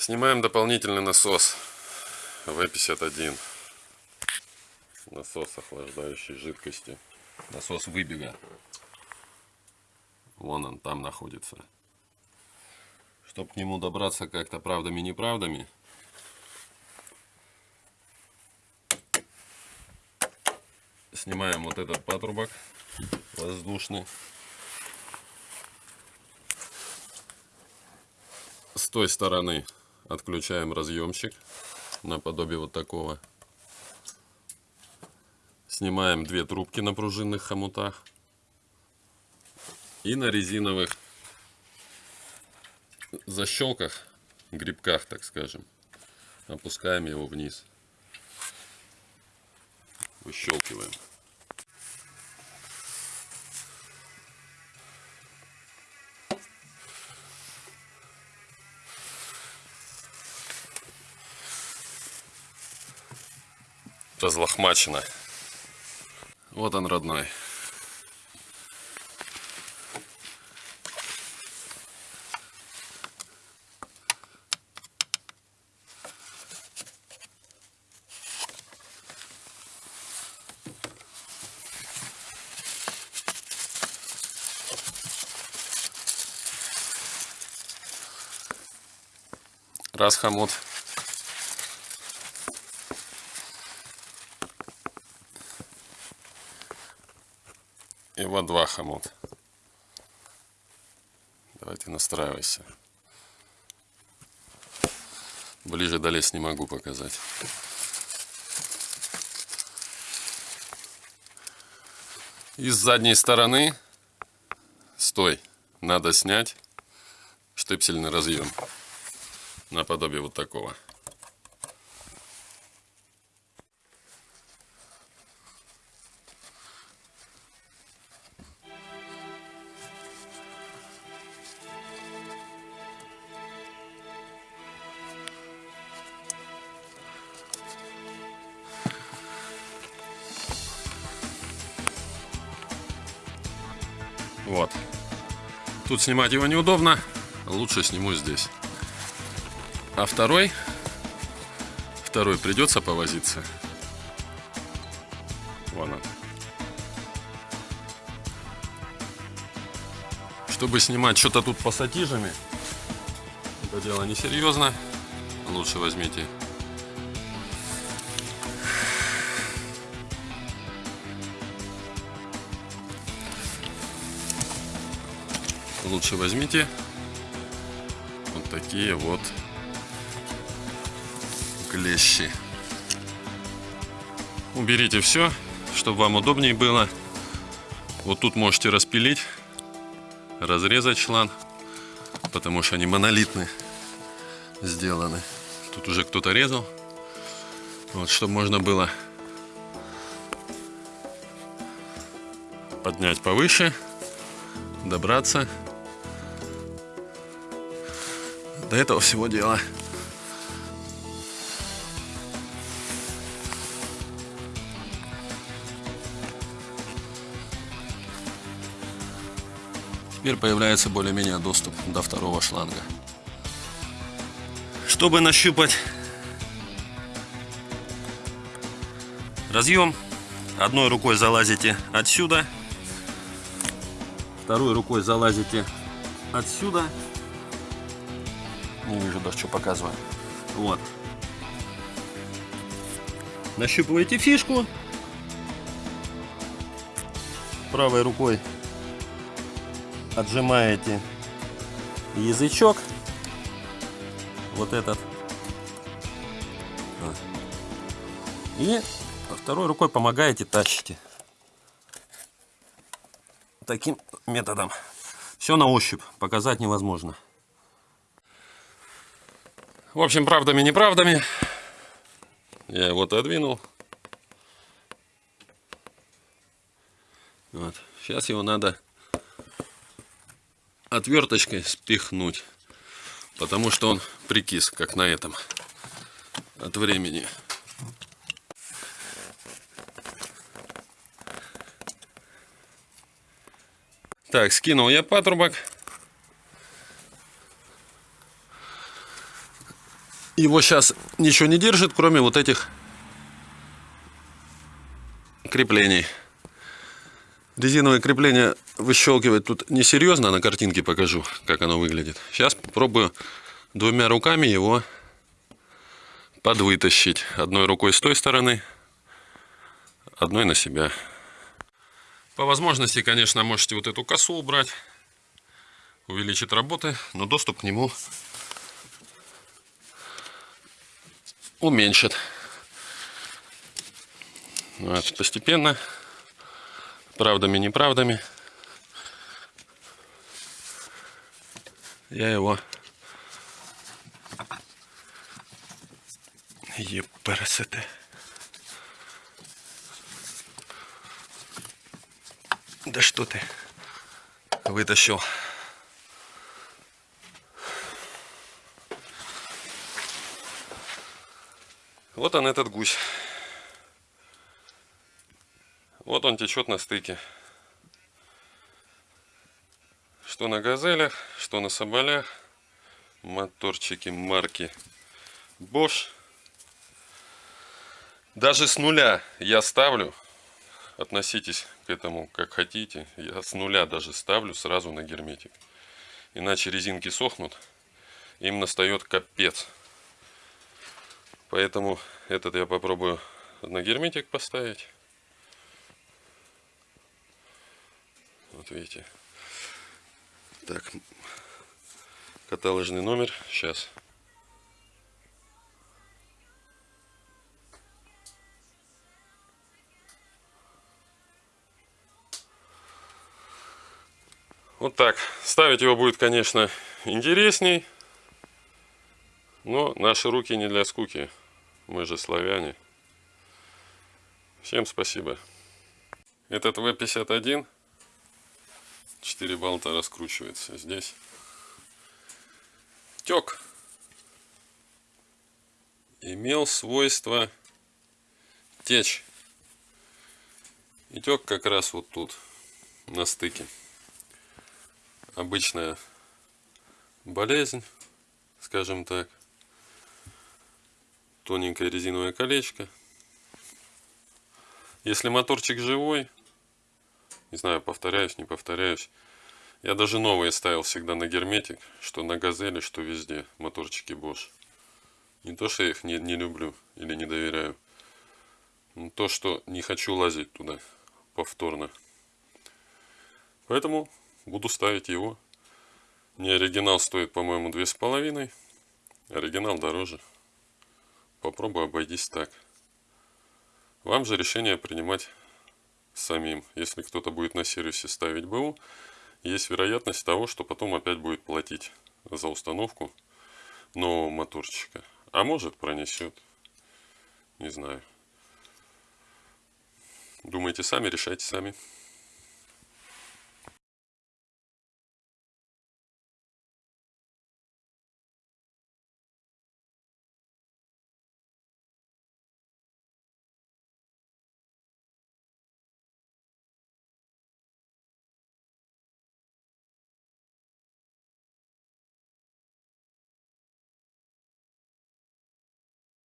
Снимаем дополнительный насос В51. Насос охлаждающей жидкости. Насос выбега. Вон он там находится. Чтобы к нему добраться как-то правдами-неправдами. Снимаем вот этот патрубок воздушный. С той стороны отключаем разъемчик наподобие вот такого. Снимаем две трубки на пружинных хомутах. И на резиновых защелках, грибках, так скажем, опускаем его вниз. Выщелкиваем. Разлохмачено. Вот он, родной. Раз хомут вот два хомут. Давайте настраивайся. Ближе долезть не могу показать. И с задней стороны, стой, надо снять штепсельный разъем наподобие вот такого. Вот. Тут снимать его неудобно. Лучше сниму здесь. А второй, второй придется повозиться. Вон он. Чтобы снимать что-то тут пассатижами, это дело несерьезно. Лучше возьмите лучше возьмите вот такие вот клещи. Уберите все, чтобы вам удобнее было. Вот тут можете распилить, разрезать шланг, потому что они монолитные сделаны. Тут уже кто-то резал. Вот, чтобы можно было поднять повыше, добраться до этого всего дела. Теперь появляется более-менее доступ до второго шланга. Чтобы нащупать разъем, одной рукой залазите отсюда, второй рукой залазите отсюда не вижу даже, что показываю. Вот. Нащупываете фишку. Правой рукой отжимаете язычок. Вот этот. И второй рукой помогаете, тащите. Таким методом. Все на ощупь. Показать невозможно. В общем, правдами-неправдами я его отодвинул. Вот. Сейчас его надо отверточкой спихнуть, потому что он прикис, как на этом, от времени. Так, скинул я патрубок. Его сейчас ничего не держит, кроме вот этих креплений. Резиновое крепление выщелкивать тут несерьезно, на картинке покажу, как оно выглядит. Сейчас попробую двумя руками его подвытащить. Одной рукой с той стороны, одной на себя. По возможности, конечно, можете вот эту косу убрать, увеличит работы, но доступ к нему уменьшит. Вот, постепенно, правдами, неправдами, я его Єпересете. Да что ты вытащил? Вот он этот гусь. Вот он течет на стыке. Что на газелях, что на соболях. Моторчики марки Bosch. Даже с нуля я ставлю, относитесь к этому как хотите, я с нуля даже ставлю сразу на герметик. Иначе резинки сохнут, им настает капец. Поэтому этот я попробую на герметик поставить. Вот видите. Так, каталожный номер. Сейчас. Вот так. Ставить его будет, конечно, интересней. Но наши руки не для скуки. Мы же славяне. Всем спасибо. Этот В-51. 4 болта раскручивается здесь. Тек. Имел свойство течь. И тек как раз вот тут, на стыке обычная болезнь, скажем так. Тоненькое резиновое колечко. Если моторчик живой, не знаю, повторяюсь, не повторяюсь, я даже новые ставил всегда на герметик, что на газели, что везде, моторчики Bosch. Не то, что я их не, не люблю или не доверяю, но то, что не хочу лазить туда повторно. Поэтому буду ставить его. Не оригинал стоит, по-моему, две с половиной. Оригинал дороже. Попробую обойтись так. Вам же решение принимать самим. Если кто-то будет на сервисе ставить БУ, есть вероятность того, что потом опять будет платить за установку нового моторчика. А может пронесет. Не знаю. Думайте сами, решайте сами.